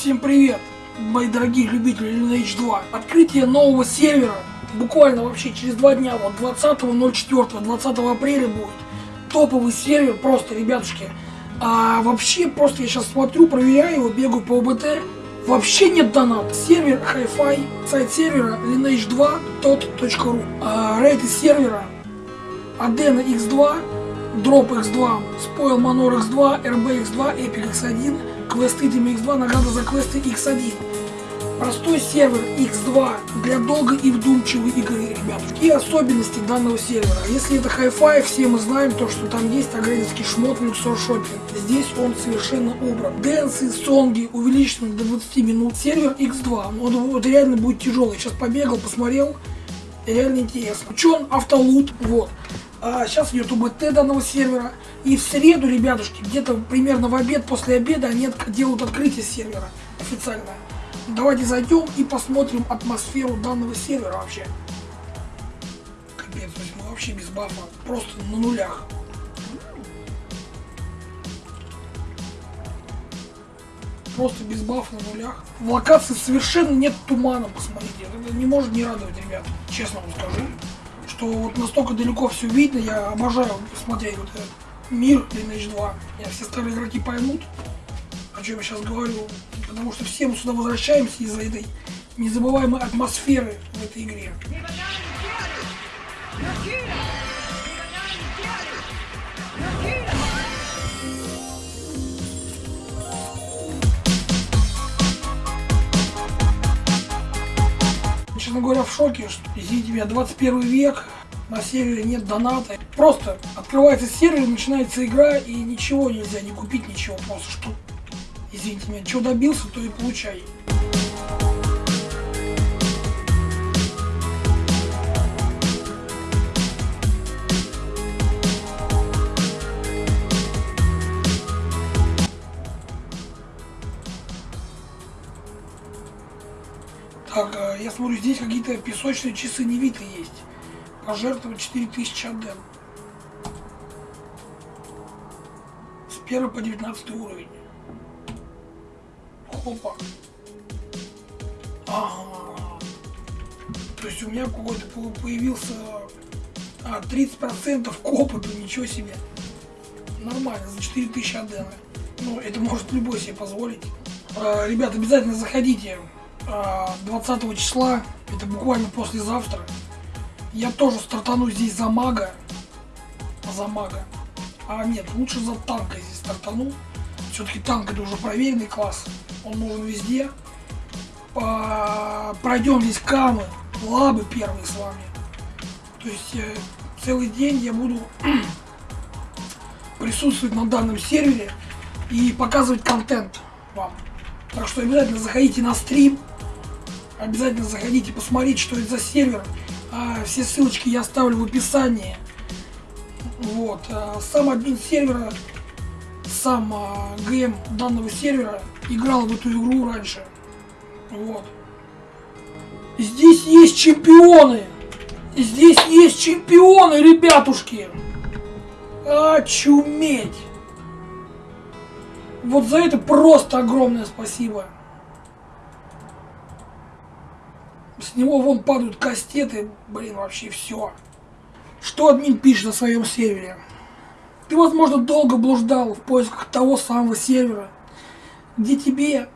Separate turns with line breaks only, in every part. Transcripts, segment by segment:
Всем привет, мои дорогие любители Lineage 2. Открытие нового сервера буквально вообще через два дня, вот 20.04, 20 апреля будет. Топовый сервер, просто, ребятушки. А вообще, просто я сейчас смотрю, проверяю его, бегаю по ОБТ. Вообще нет доната. Сервер Hi-Fi, сайт сервера lineage2.ru. А, рейты сервера Adena X2, Drop X2, Spoil Manor X2, RB X2, Epic X1, квесты Team X2, награда за квесты X1. Простой сервер X2 для долгой и вдумчивой игры, ребят. И особенности данного сервера. Если это Hi-Fi, все мы знаем то, что там есть агрессивский шмот Luxor Shopping. Здесь он совершенно убран. Дэнсы, сонги увеличены до 20 минут. Сервер X2. Он вот реально будет тяжелый. Сейчас побегал, посмотрел. Реально интересно. Учен автолут. Вот. А сейчас идет УБТ данного сервера. И в среду, ребятушки, где-то примерно в обед, после обеда они делают открытие сервера официальное. Давайте зайдем и посмотрим атмосферу данного сервера вообще. Капец, то есть мы вообще без бафа, просто на нулях. Просто без бафа на нулях. В локации совершенно нет тумана, посмотрите. Это не может не радовать, ребят, честно вам скажу. Что вот настолько далеко все видно, я обожаю смотреть вот этот мир Lineage 2. Я все старые игроки поймут, о чем я сейчас говорю, потому что все мы сюда возвращаемся из-за этой незабываемой атмосферы в этой игре. Говоря, в шоке, что, извините меня, 21 век, на сервере нет доната. Просто открывается сервер, начинается игра, и ничего нельзя, не купить ничего, просто что Извините меня, что добился, то и получай. Так, э, я смотрю, здесь какие-то песочные часы Невиты есть. Пожертвовать 4000 аден. С 1 по 19 уровень. Опа. Ага. То есть у меня какой-то появился а, 30% к опыту, ничего себе. Нормально, за 4000 адена. Ну, это может любой себе позволить. А, ребят, обязательно заходите 20 числа, это буквально послезавтра. Я тоже стартану здесь за мага. За мага. А нет, лучше за танка здесь стартану. Все-таки танк это уже проверенный класс он нужен везде. По... Пройдем здесь камы, лабы первые с вами. То есть э, целый день я буду присутствовать на данном сервере и показывать контент вам. Так что обязательно заходите на стрим, обязательно заходите посмотреть, что это за сервер. А, все ссылочки я оставлю в описании. Вот. А, сам админ сервера, сам а, ГМ данного сервера играл в эту игру раньше. Вот. Здесь есть чемпионы. Здесь есть чемпионы, ребятушки. Очуметь. Вот за это просто огромное спасибо. С него вон падают кастеты, блин, вообще все. Что админ пишет на своем сервере? Ты, возможно, долго блуждал в поисках того самого сервера, где тебе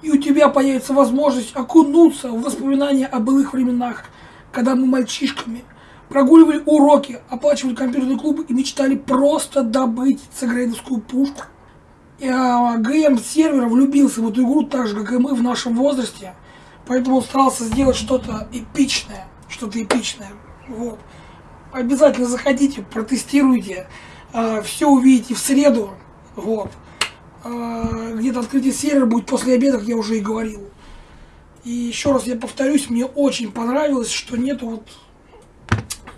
и у тебя появится возможность окунуться в воспоминания о былых временах, когда мы мальчишками прогуливали уроки, оплачивали компьютерные клубы и мечтали просто добыть цегрейдовскую пушку. И а, ГМ сервера влюбился в эту игру так же, как и мы в нашем возрасте, поэтому старался сделать что-то эпичное, что-то эпичное. Вот. Обязательно заходите, протестируйте, э, все увидите в среду. Вот. А, где-то открытие сервера будет после обеда, как я уже и говорил. И еще раз я повторюсь, мне очень понравилось, что нету вот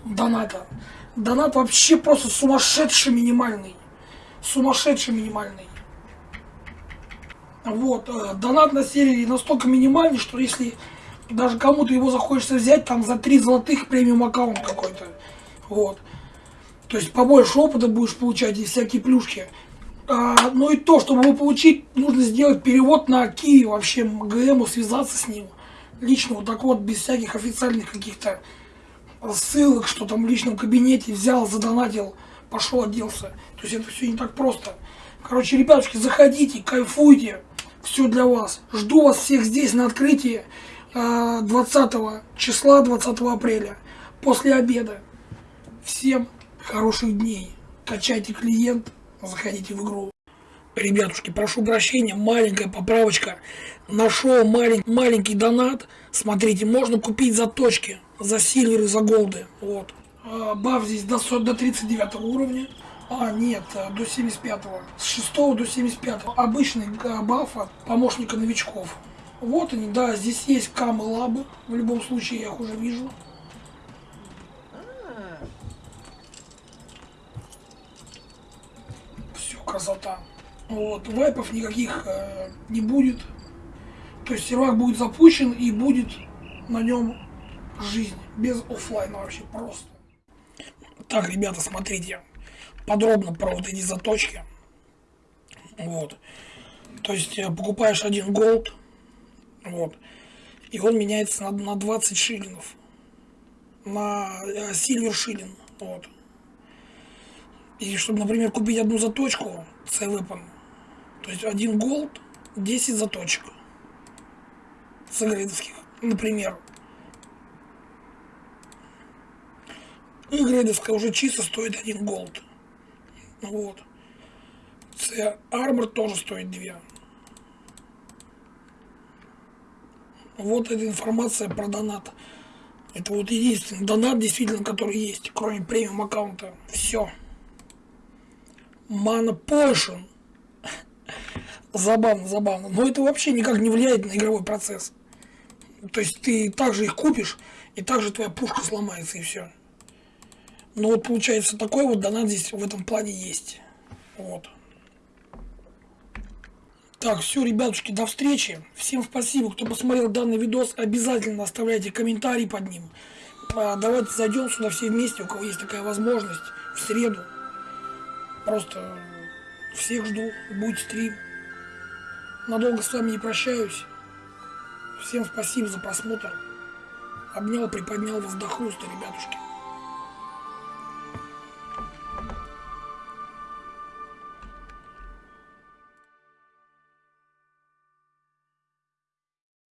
доната. Донат вообще просто сумасшедший минимальный. Сумасшедший минимальный. Вот, э, донат на сервере настолько минимальный, что если даже кому-то его захочется взять, там за 3 золотых премиум аккаунт какой-то. Вот. То есть побольше опыта будешь получать и всякие плюшки. А, ну и то, чтобы его получить, нужно сделать перевод на Киви вообще ГМу, связаться с ним. Лично вот так вот, без всяких официальных каких-то ссылок, что там в личном кабинете взял, задонатил, пошел, оделся. То есть это все не так просто. Короче, ребятушки, заходите, кайфуйте. Все для вас. Жду вас всех здесь на открытии 20 а, числа, 20 апреля. После обеда. Всем хороших дней. Качайте клиент, заходите в игру. Ребятушки, прошу прощения, маленькая поправочка. Нашел малень, маленький донат. Смотрите, можно купить за точки, за сильверы, за голды. Вот. А, баф здесь до, до 39 уровня. А, нет, э, до 75-го. С 6 до 75-го. Обычный баф от помощника новичков. Вот они, да, здесь есть камы лабы. В любом случае я их уже вижу. Все, красота. Вот, вайпов никаких э, не будет. То есть сервак будет запущен и будет на нем жизнь. Без офлайна вообще просто. Так, ребята, смотрите подробно про вот эти заточки. Вот. То есть э, покупаешь один голд, вот, и он меняется на, на 20 шиллингов. На э, сильвер шиллинг. Вот. И чтобы, например, купить одну заточку C-Weapon, то есть один голд, 10 заточек. С например. И грейдовская уже чисто стоит один голд. Вот. Це армор тоже стоит 2. Вот эта информация про донат. Это вот единственный донат, действительно, который есть, кроме премиум аккаунта. Все. Mana Potion. Забавно, забавно. Но это вообще никак не влияет на игровой процесс. То есть ты также их купишь, и также твоя пушка сломается, и все. Ну вот получается такой вот донат здесь в этом плане есть. Вот. Так, все, ребятушки, до встречи. Всем спасибо, кто посмотрел данный видос. Обязательно оставляйте комментарий под ним. А, давайте зайдем сюда все вместе, у кого есть такая возможность, в среду. Просто всех жду, будет стрим. Надолго с вами не прощаюсь. Всем спасибо за просмотр. Обнял, приподнял вас до хруста, ребятушки.